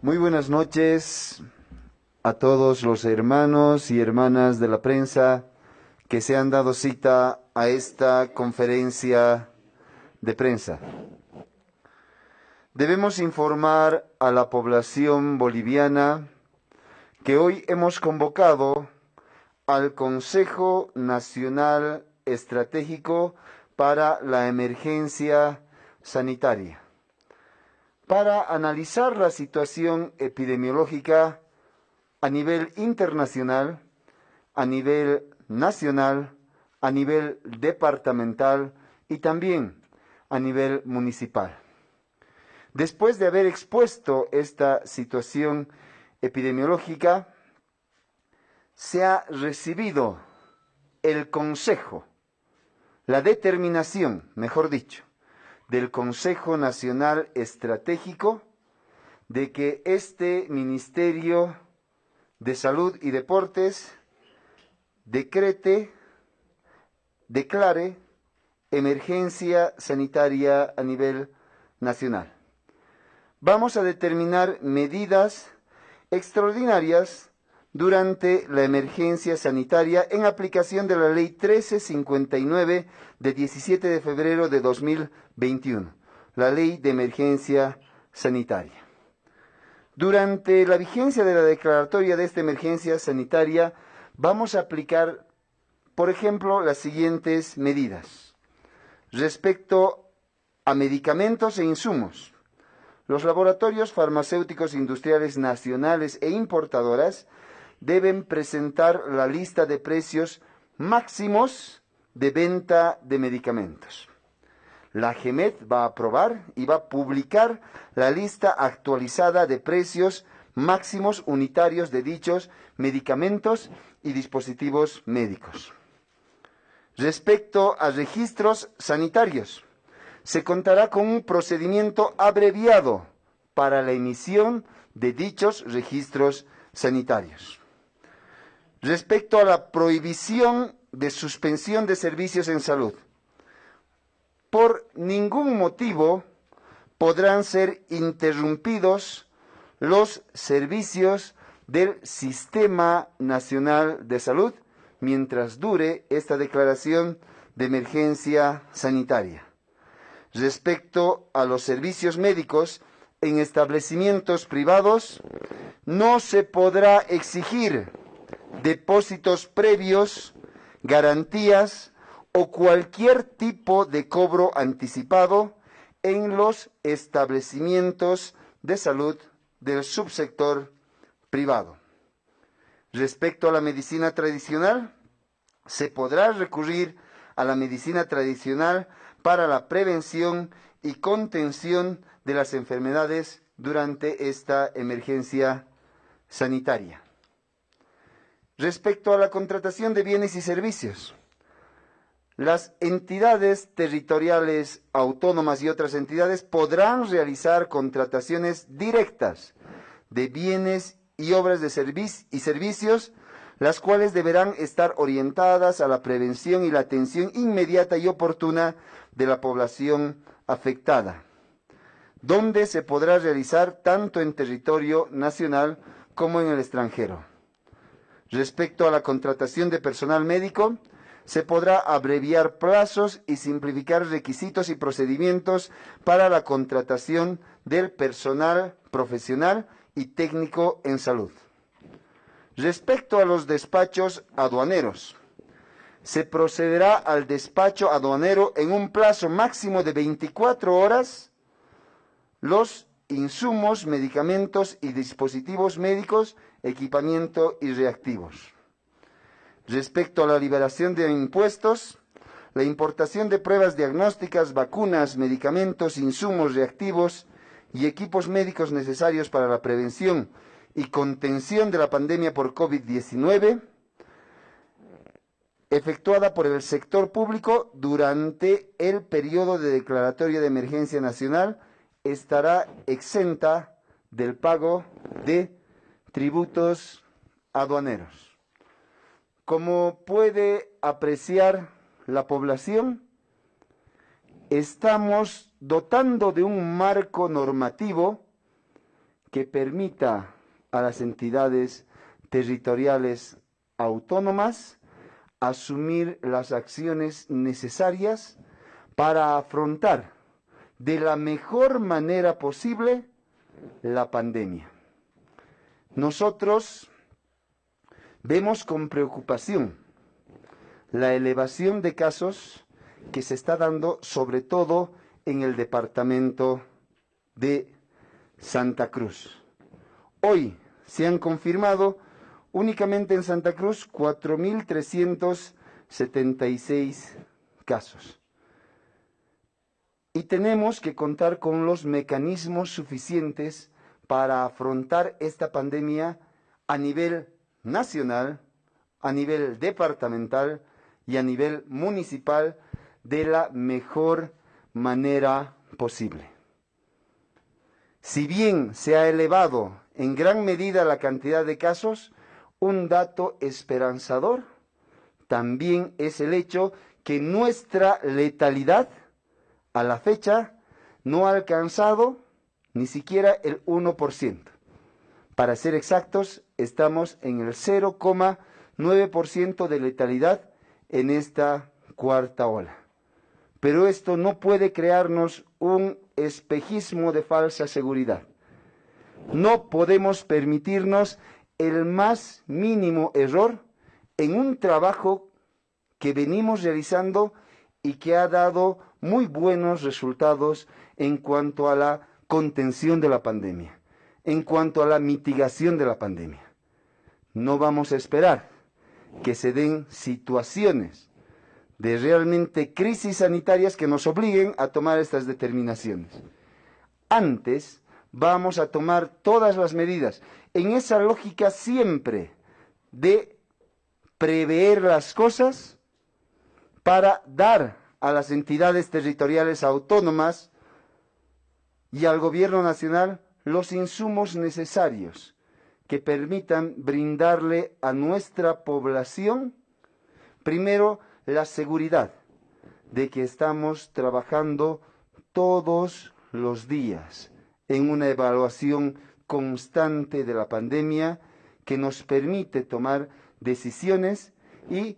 Muy buenas noches a todos los hermanos y hermanas de la prensa que se han dado cita a esta conferencia de prensa. Debemos informar a la población boliviana que hoy hemos convocado al Consejo Nacional Estratégico para la Emergencia Sanitaria para analizar la situación epidemiológica a nivel internacional, a nivel nacional, a nivel departamental y también a nivel municipal. Después de haber expuesto esta situación epidemiológica, se ha recibido el consejo, la determinación, mejor dicho, del Consejo Nacional Estratégico de que este Ministerio de Salud y Deportes decrete, declare emergencia sanitaria a nivel nacional. Vamos a determinar medidas extraordinarias durante la emergencia sanitaria en aplicación de la Ley 1359 de 17 de febrero de 2021, la Ley de Emergencia Sanitaria. Durante la vigencia de la declaratoria de esta emergencia sanitaria, vamos a aplicar, por ejemplo, las siguientes medidas. Respecto a medicamentos e insumos, los laboratorios farmacéuticos industriales nacionales e importadoras deben presentar la lista de precios máximos de venta de medicamentos. La GEMET va a aprobar y va a publicar la lista actualizada de precios máximos unitarios de dichos medicamentos y dispositivos médicos. Respecto a registros sanitarios, se contará con un procedimiento abreviado para la emisión de dichos registros sanitarios. Respecto a la prohibición de suspensión de servicios en salud, por ningún motivo podrán ser interrumpidos los servicios del Sistema Nacional de Salud mientras dure esta declaración de emergencia sanitaria. Respecto a los servicios médicos en establecimientos privados, no se podrá exigir depósitos previos, garantías o cualquier tipo de cobro anticipado en los establecimientos de salud del subsector privado. Respecto a la medicina tradicional, se podrá recurrir a la medicina tradicional para la prevención y contención de las enfermedades durante esta emergencia sanitaria. Respecto a la contratación de bienes y servicios, las entidades territoriales autónomas y otras entidades podrán realizar contrataciones directas de bienes y obras de y servicios, las cuales deberán estar orientadas a la prevención y la atención inmediata y oportuna de la población afectada, donde se podrá realizar tanto en territorio nacional como en el extranjero. Respecto a la contratación de personal médico, se podrá abreviar plazos y simplificar requisitos y procedimientos para la contratación del personal profesional y técnico en salud. Respecto a los despachos aduaneros, se procederá al despacho aduanero en un plazo máximo de 24 horas los insumos, medicamentos y dispositivos médicos equipamiento y reactivos. Respecto a la liberación de impuestos, la importación de pruebas diagnósticas, vacunas, medicamentos, insumos reactivos y equipos médicos necesarios para la prevención y contención de la pandemia por COVID-19, efectuada por el sector público durante el periodo de declaratoria de emergencia nacional, estará exenta del pago de tributos aduaneros. Como puede apreciar la población, estamos dotando de un marco normativo que permita a las entidades territoriales autónomas asumir las acciones necesarias para afrontar de la mejor manera posible la pandemia. Nosotros vemos con preocupación la elevación de casos que se está dando sobre todo en el departamento de Santa Cruz. Hoy se han confirmado únicamente en Santa Cruz 4.376 casos. Y tenemos que contar con los mecanismos suficientes para afrontar esta pandemia a nivel nacional, a nivel departamental y a nivel municipal de la mejor manera posible. Si bien se ha elevado en gran medida la cantidad de casos, un dato esperanzador también es el hecho que nuestra letalidad a la fecha no ha alcanzado ni siquiera el 1%. Para ser exactos, estamos en el 0,9% de letalidad en esta cuarta ola. Pero esto no puede crearnos un espejismo de falsa seguridad. No podemos permitirnos el más mínimo error en un trabajo que venimos realizando y que ha dado muy buenos resultados en cuanto a la contención de la pandemia, en cuanto a la mitigación de la pandemia. No vamos a esperar que se den situaciones de realmente crisis sanitarias que nos obliguen a tomar estas determinaciones. Antes vamos a tomar todas las medidas en esa lógica siempre de prever las cosas para dar a las entidades territoriales autónomas y al gobierno nacional los insumos necesarios que permitan brindarle a nuestra población, primero, la seguridad de que estamos trabajando todos los días en una evaluación constante de la pandemia que nos permite tomar decisiones y